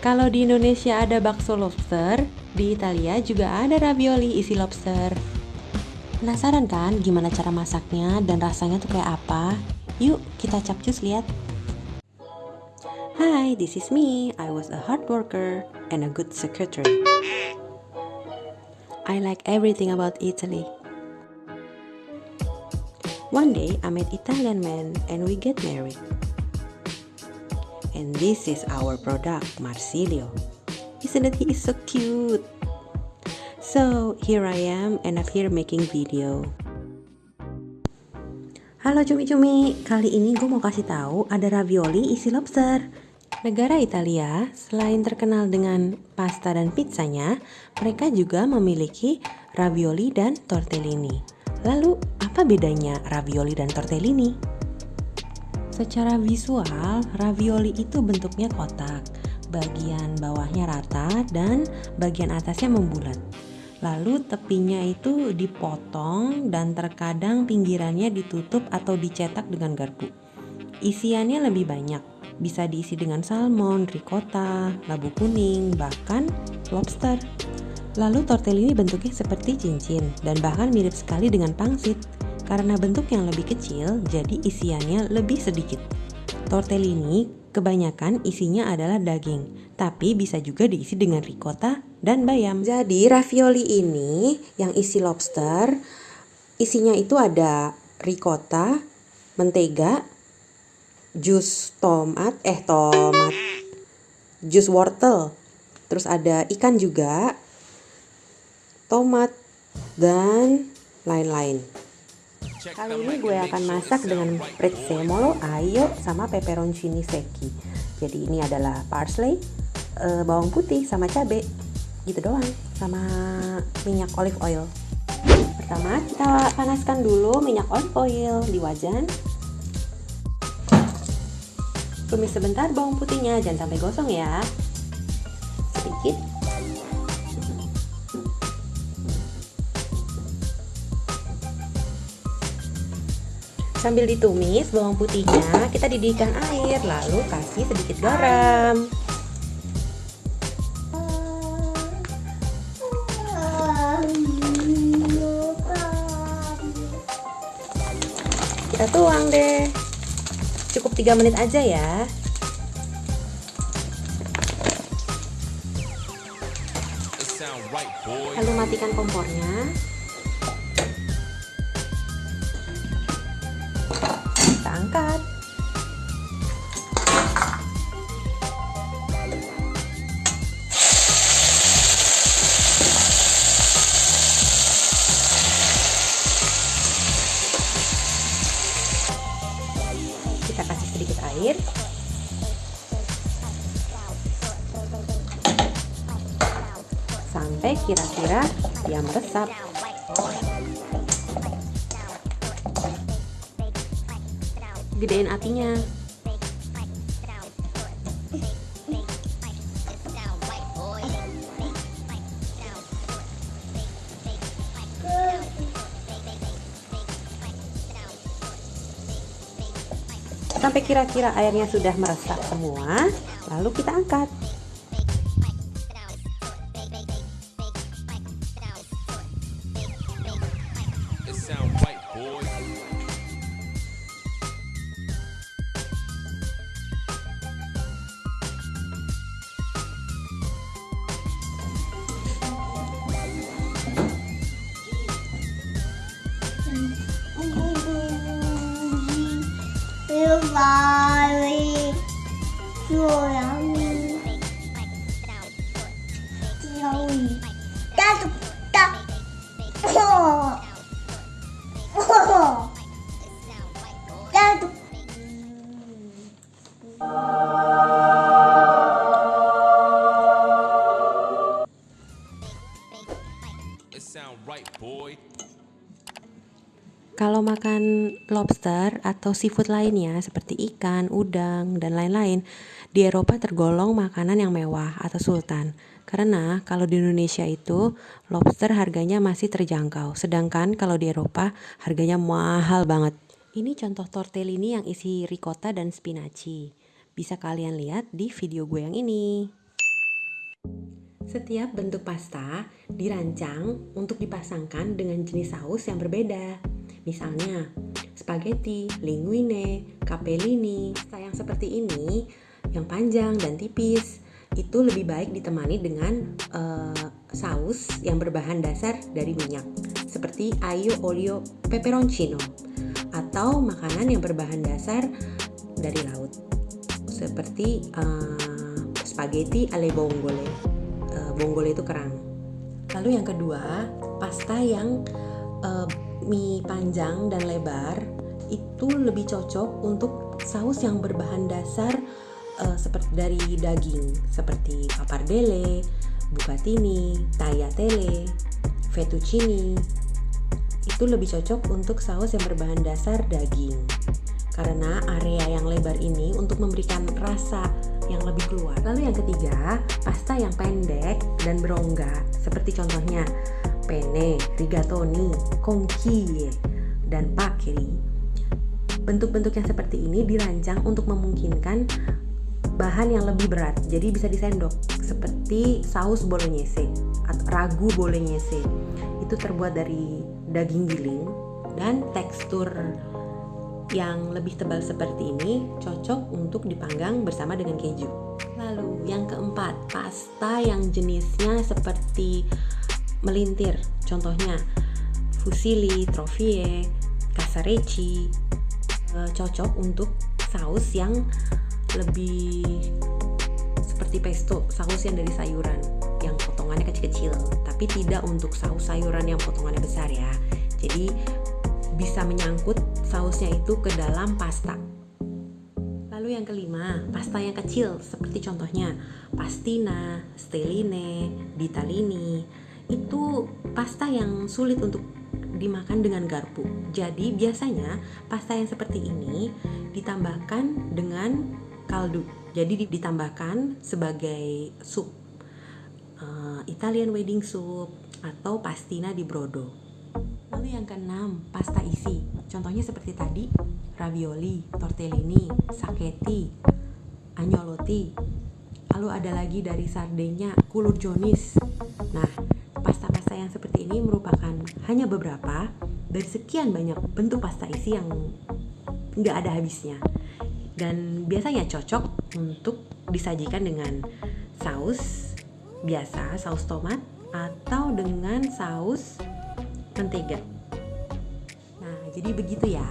Kalau di Indonesia ada bakso lobster, di Italia juga ada ravioli isi lobster. Penasaran kan gimana cara masaknya dan rasanya tuh kayak apa? Yuk kita capcus lihat. Hi, this is me. I was a hard worker and a good secretary. I like everything about Italy. One day, I met Italian man and we get married. And this is our product, Marsilio. Isn't it he is so cute? So, here I am and I'm here making video. Halo cumi-cumi, kali ini gue mau kasih tahu ada ravioli isi lobster. Negara Italia, selain terkenal dengan pasta dan pizzanya, mereka juga memiliki ravioli dan tortellini. Lalu, apa bedanya ravioli dan tortellini? Secara visual, ravioli itu bentuknya kotak. Bagian bawahnya rata dan bagian atasnya membulat. Lalu tepinya itu dipotong dan terkadang pinggirannya ditutup atau dicetak dengan garpu. Isiannya lebih banyak, bisa diisi dengan salmon, ricotta, labu kuning, bahkan lobster. Lalu tortellini bentuknya seperti cincin dan bahkan mirip sekali dengan pangsit. Karena bentuk yang lebih kecil, jadi isiannya lebih sedikit. Tortellini kebanyakan isinya adalah daging, tapi bisa juga diisi dengan ricotta dan bayam. Jadi ravioli ini yang isi lobster, isinya itu ada ricotta, mentega, jus tomat, eh tomat, jus wortel, terus ada ikan juga, tomat, dan lain-lain. Kali ini gue akan masak dengan prezzemolo, ayo sama peperoncini secchi. Jadi ini adalah parsley, uh, bawang putih sama cabe, gitu doang, sama minyak olive oil. Pertama kita panaskan dulu minyak olive oil di wajan. Tumis sebentar bawang putihnya, jangan sampai gosong ya. Sambil ditumis bawang putihnya, kita didihkan air, lalu kasih sedikit garam. Kita tuang deh. Cukup 3 menit aja ya. Lalu matikan kompornya. Angkat. Kita kasih sedikit air. Sampai kira-kira dia meresap. Gedein apinya. Sampai kira-kira airnya sudah meresap semua lalu kita angkat Sorry. Joey. That's that. Oh. Oh. That's. It sound right, boy. Kalau makan lobster atau seafood lainnya seperti ikan, udang, dan lain-lain, di Eropa tergolong makanan yang mewah atau sultan. Karena kalau di Indonesia itu lobster harganya masih terjangkau, sedangkan kalau di Eropa harganya mahal banget. Ini contoh tortellini yang isi ricotta dan spinaci. Bisa kalian lihat di video gue yang ini. Setiap bentuk pasta dirancang untuk dipasangkan dengan jenis saus yang berbeda. Misalnya, spaghetti, linguine, capellini. Pasta yang seperti ini, yang panjang dan tipis, itu lebih baik ditemani dengan uh, saus yang berbahan dasar dari minyak, seperti aglio olio peperoncino, atau makanan yang berbahan dasar dari laut, seperti uh, spaghetti alle vongole bonggol itu kerang. Lalu yang kedua, pasta yang uh, mie panjang dan lebar itu lebih cocok untuk saus yang berbahan dasar uh, seperti dari daging seperti pappardelle, bucatini, tagliatelle, fettuccine. Itu lebih cocok untuk saus yang berbahan dasar daging. Karena area yang lebar ini untuk memberikan rasa yang lebih keluar. Lalu yang ketiga, pasta yang pendek dan berongga, seperti contohnya penne, rigatoni, conchiglie, dan pakiri. Bentuk-bentuk yang seperti ini dirancang untuk memungkinkan bahan yang lebih berat, jadi bisa disendok, seperti saus bolognese atau ragu bolognese. Itu terbuat dari daging giling dan tekstur yang lebih tebal seperti ini cocok untuk dipanggang bersama dengan keju. Lalu yang keempat, pasta yang jenisnya seperti melintir. Contohnya fusilli, trofie, casarecci. E, cocok untuk saus yang lebih seperti pesto, saus yang dari sayuran yang potongannya kecil-kecil, tapi tidak untuk saus sayuran yang potongannya besar ya. Jadi bisa menyangkut sausnya itu ke dalam pasta. Lalu yang kelima, pasta yang kecil seperti contohnya pastina, stelline, ditalini. Itu pasta yang sulit untuk dimakan dengan garpu. Jadi biasanya pasta yang seperti ini ditambahkan dengan kaldu. Jadi ditambahkan sebagai sup. Uh, Italian wedding soup atau pastina di brodo. Lalu yang keenam, pasta isi. Contohnya seperti tadi, ravioli, tortellini, sacchetti, agnolotti. Lalu ada lagi dari Sardegna, kulur jonis. Nah, pasta-pasta yang seperti ini merupakan hanya beberapa dari sekian banyak bentuk pasta isi yang nggak ada habisnya. Dan biasanya cocok untuk disajikan dengan saus biasa, saus tomat, atau dengan saus mentega. Nah, jadi begitu ya.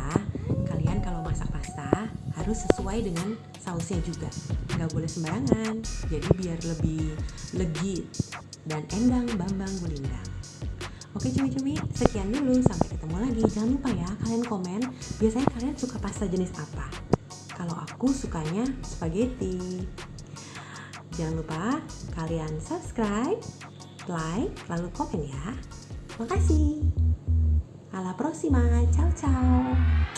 Kalian kalau masak pasta harus sesuai dengan sausnya juga. Nggak boleh sembarangan. Jadi biar lebih legit dan endang bambang gulindang. Oke cumi-cumi, sekian dulu. Sampai ketemu lagi. Jangan lupa ya, kalian komen. Biasanya kalian suka pasta jenis apa? Kalau aku sukanya spaghetti. Jangan lupa kalian subscribe, like, lalu komen ya. Makasih. Alla prossima, ciao ciao.